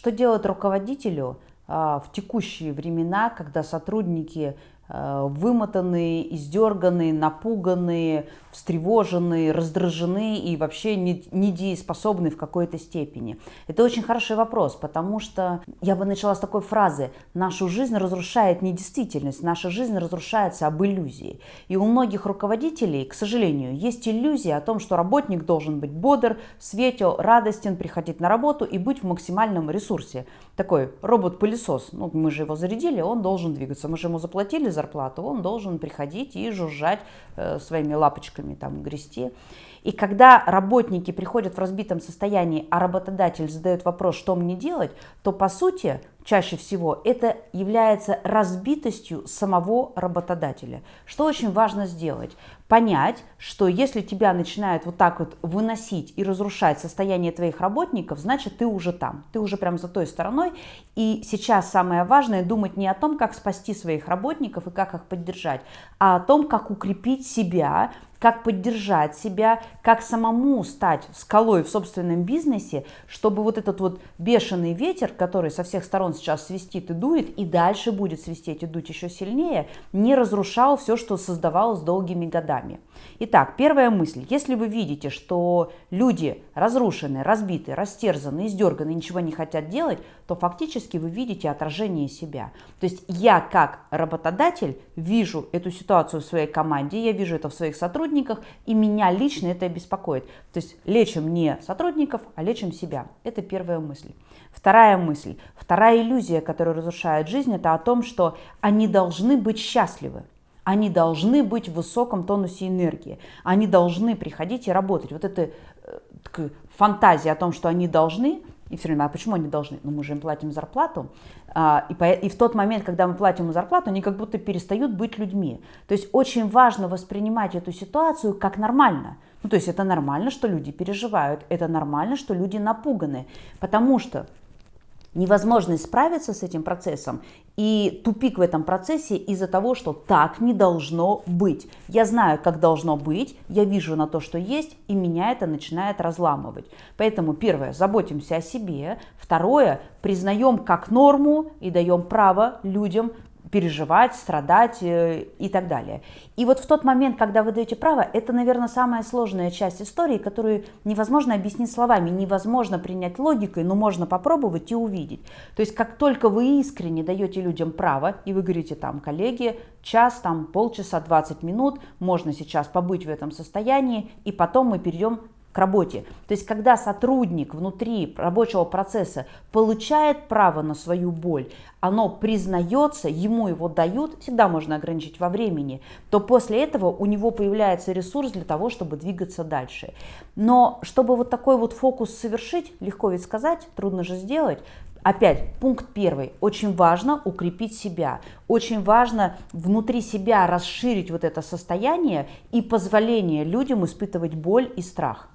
Что делать руководителю а, в текущие времена, когда сотрудники вымотанные, издерганные, напуганные, встревоженные, раздражены и вообще недееспособны в какой-то степени? Это очень хороший вопрос, потому что я бы начала с такой фразы «нашу жизнь разрушает не действительность, наша жизнь разрушается об иллюзии». И у многих руководителей, к сожалению, есть иллюзия о том, что работник должен быть бодр, светел, радостен, приходить на работу и быть в максимальном ресурсе. Такой робот-пылесос, ну мы же его зарядили, он должен двигаться, мы же ему заплатили за зарплату, он должен приходить и жужжать э, своими лапочками, там, грести. И когда работники приходят в разбитом состоянии, а работодатель задает вопрос, что мне делать, то по сути чаще всего это является разбитостью самого работодателя. Что очень важно сделать? Понять, что если тебя начинают вот так вот выносить и разрушать состояние твоих работников, значит ты уже там, ты уже прям за той стороной. И сейчас самое важное думать не о том, как спасти своих работников и как их поддержать, а о том, как укрепить себя, как поддержать себя, как самому стать скалой в собственном бизнесе, чтобы вот этот вот бешеный ветер, который со всех сторон сейчас свистит и дует, и дальше будет свистеть и дуть еще сильнее, не разрушал все, что создавалось долгими годами. Итак, первая мысль. Если вы видите, что люди разрушены, разбиты, растерзаны, издерганы, ничего не хотят делать, то фактически вы видите отражение себя. То есть я как работодатель вижу эту ситуацию в своей команде, я вижу это в своих сотрудниках, сотрудниках, и меня лично это беспокоит. То есть лечим не сотрудников, а лечим себя. Это первая мысль. Вторая мысль, вторая иллюзия, которая разрушает жизнь, это о том, что они должны быть счастливы. Они должны быть в высоком тонусе энергии. Они должны приходить и работать. Вот эта э, фантазия о том, что они должны, и все время, а почему они должны? Ну, мы же им платим зарплату. А, и, по, и в тот момент, когда мы платим им зарплату, они как будто перестают быть людьми. То есть очень важно воспринимать эту ситуацию как нормально. Ну, то есть это нормально, что люди переживают, это нормально, что люди напуганы. Потому что невозможность справиться с этим процессом и тупик в этом процессе из-за того, что так не должно быть. Я знаю, как должно быть, я вижу на то, что есть, и меня это начинает разламывать. Поэтому первое, заботимся о себе. Второе, признаем как норму и даем право людям переживать, страдать э, и так далее. И вот в тот момент, когда вы даете право, это, наверное, самая сложная часть истории, которую невозможно объяснить словами, невозможно принять логикой, но можно попробовать и увидеть. То есть как только вы искренне даете людям право, и вы говорите там, коллеги, час, там полчаса, 20 минут, можно сейчас побыть в этом состоянии, и потом мы перейдем к работе. То есть, когда сотрудник внутри рабочего процесса получает право на свою боль, оно признается, ему его дают, всегда можно ограничить во времени, то после этого у него появляется ресурс для того, чтобы двигаться дальше. Но чтобы вот такой вот фокус совершить, легко ведь сказать, трудно же сделать, Опять, пункт первый. Очень важно укрепить себя. Очень важно внутри себя расширить вот это состояние и позволение людям испытывать боль и страх.